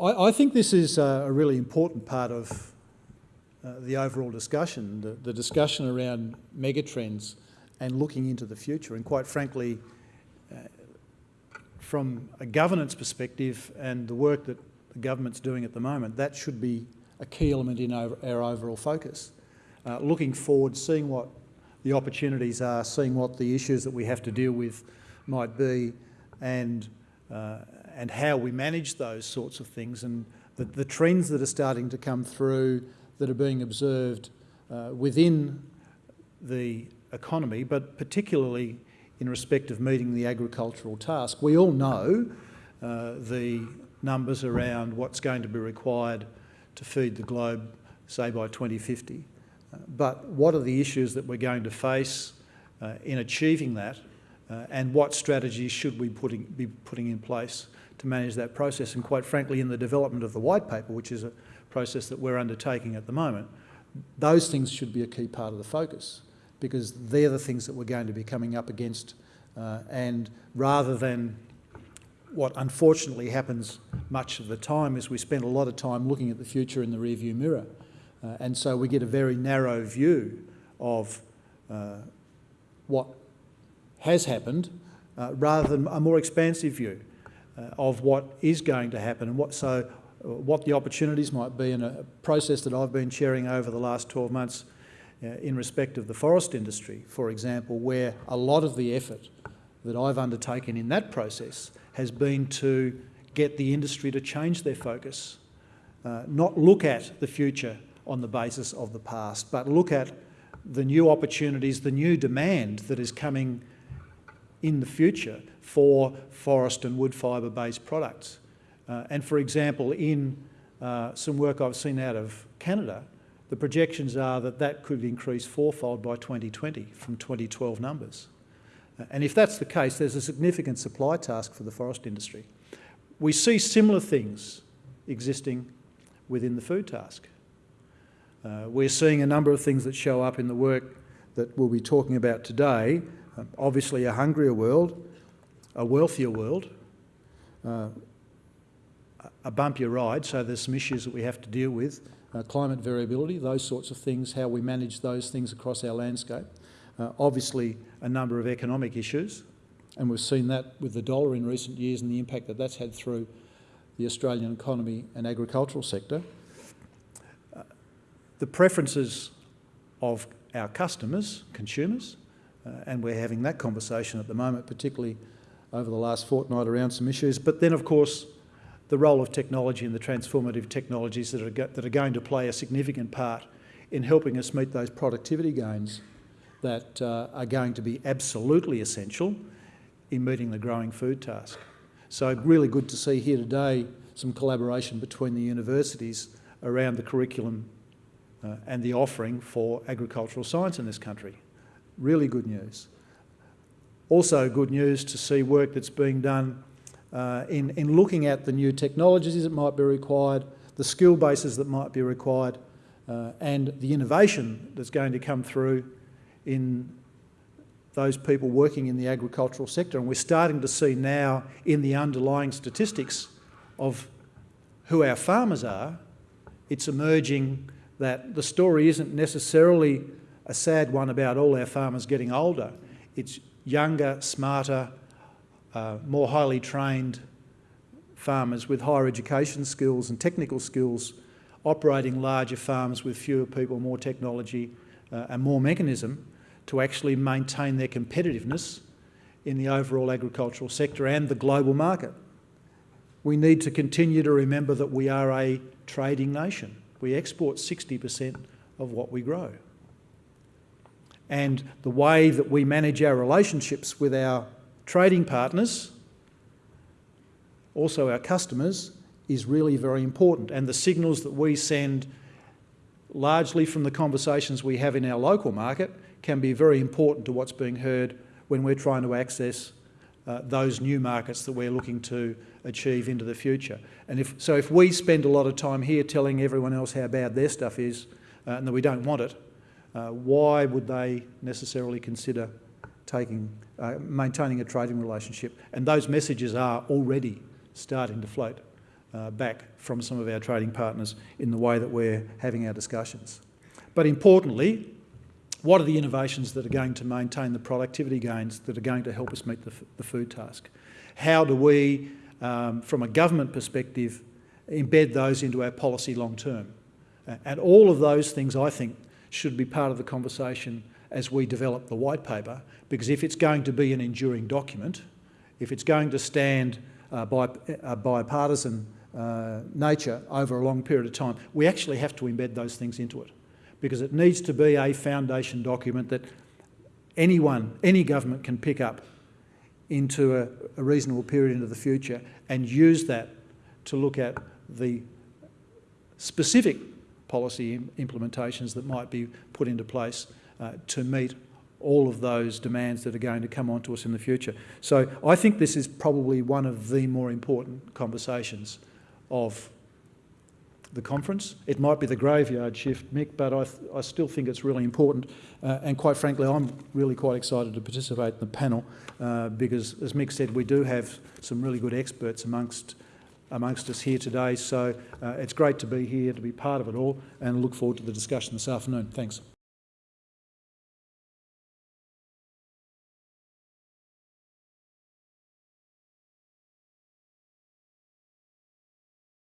I, I think this is a really important part of uh, the overall discussion, the, the, discussion around megatrends and looking into the future. And quite frankly, uh, from a governance perspective and the work that the government's doing at the moment, that should be a key element in our, our overall focus. Uh, looking forward, seeing what the opportunities are, seeing what the issues that we have to deal with might be, and uh, and how we manage those sorts of things, and the, the, trends that are starting to come through that are being observed uh, within the economy, but particularly in respect of meeting the agricultural task. We all know uh, the numbers around what's going to be required to feed the globe, say by 2050. Uh, but what are the issues that we're going to face uh, in achieving that uh, and what strategies should we putting, be putting in place to manage that process? And quite frankly, in the development of the white paper, which is a process that we're undertaking at the moment, those things should be a key part of the focus because they're the things that we're going to be coming up against. Uh, and rather than what unfortunately happens much of the time is we spend a lot of time looking at the future in the rearview mirror. Uh, and so we get a very narrow view of uh, what has happened uh, rather than a more expansive view uh, of what is going to happen and what so uh, what the opportunities might be in a process that I've been chairing over the last 12 months uh, in respect of the forest industry, for example, where a lot of the effort that I've undertaken in that process has been to get the industry to change their focus, uh, not look at the future on the basis of the past, but look at the new opportunities, the new demand that is coming in the future for forest and wood fibre based products. Uh, and for example, in uh, some work I've seen out of Canada, the projections are that that could increase fourfold by 2020 from 2012 numbers. Uh, and if that's the case, there's a significant supply task for the forest industry. We see similar things existing within the food task. Uh, we're seeing a number of things that show up in the work that we'll be talking about today. Uh, obviously a hungrier world, a wealthier world, uh, a bumpier ride, so there's some issues that we have to deal with, uh, climate variability, those sorts of things, how we manage those things across our landscape. Uh, obviously a number of economic issues, and we've seen that with the dollar in recent years and the impact that that's had through the Australian economy and agricultural sector the preferences of our customers, consumers, uh, and we're having that conversation at the moment, particularly over the last fortnight around some issues. But then, of course, the role of technology and the transformative technologies that are, that are going to play a significant part in helping us meet those productivity gains that uh, are going to be absolutely essential in meeting the growing food task. So really good to see here today some collaboration between the universities around the curriculum uh, and the offering for agricultural science in this country. Really good news. Also good news to see work that's being done uh, in, in looking at the new technologies that might be required, the skill bases that might be required, uh, and the innovation that's going to come through in those people working in the agricultural sector. And we're starting to see now in the underlying statistics of who our farmers are, it's emerging that the story isn't necessarily a sad one about all our farmers getting older. It's younger, smarter, uh, more highly trained farmers with higher education skills and technical skills operating larger farms with fewer people, more technology uh, and more mechanism to actually maintain their competitiveness in the overall agricultural sector and the global market. We need to continue to remember that we are a trading nation. We export 60% of what we grow. And the way that we manage our relationships with our trading partners, also our customers, is really very important. And the signals that we send largely from the conversations we have in our local market can be very important to what's being heard when we're trying to access uh, those new markets that we're looking to achieve into the future. And if, so if we spend a lot of time here telling everyone else how bad their stuff is uh, and that we don't want it, uh, why would they necessarily consider taking, uh, maintaining a trading relationship? And those messages are already starting to float uh, back from some of our trading partners in the way that we're having our discussions. But importantly, what are the innovations that are going to maintain the productivity gains that are going to help us meet the, the food task? How do we, um, from a government perspective, embed those into our policy long term? And all of those things, I think, should be part of the conversation as we develop the white paper, because if it's going to be an enduring document, if it's going to stand uh, by a bipartisan uh, nature over a long period of time, we actually have to embed those things into it. Because it needs to be a foundation document that anyone, any government can pick up into a, a reasonable period into the future and use that to look at the specific policy implementations that might be put into place uh, to meet all of those demands that are going to come onto us in the future. So I think this is probably one of the more important conversations of the conference. It might be the graveyard shift, Mick, but I, I still think it's really important. Uh, and quite frankly, I'm really quite excited to participate in the panel uh, because, as Mick said, we do have some really good experts amongst amongst us here today. So uh, it's great to be here, to be part of it all, and look forward to the discussion this afternoon. Thanks.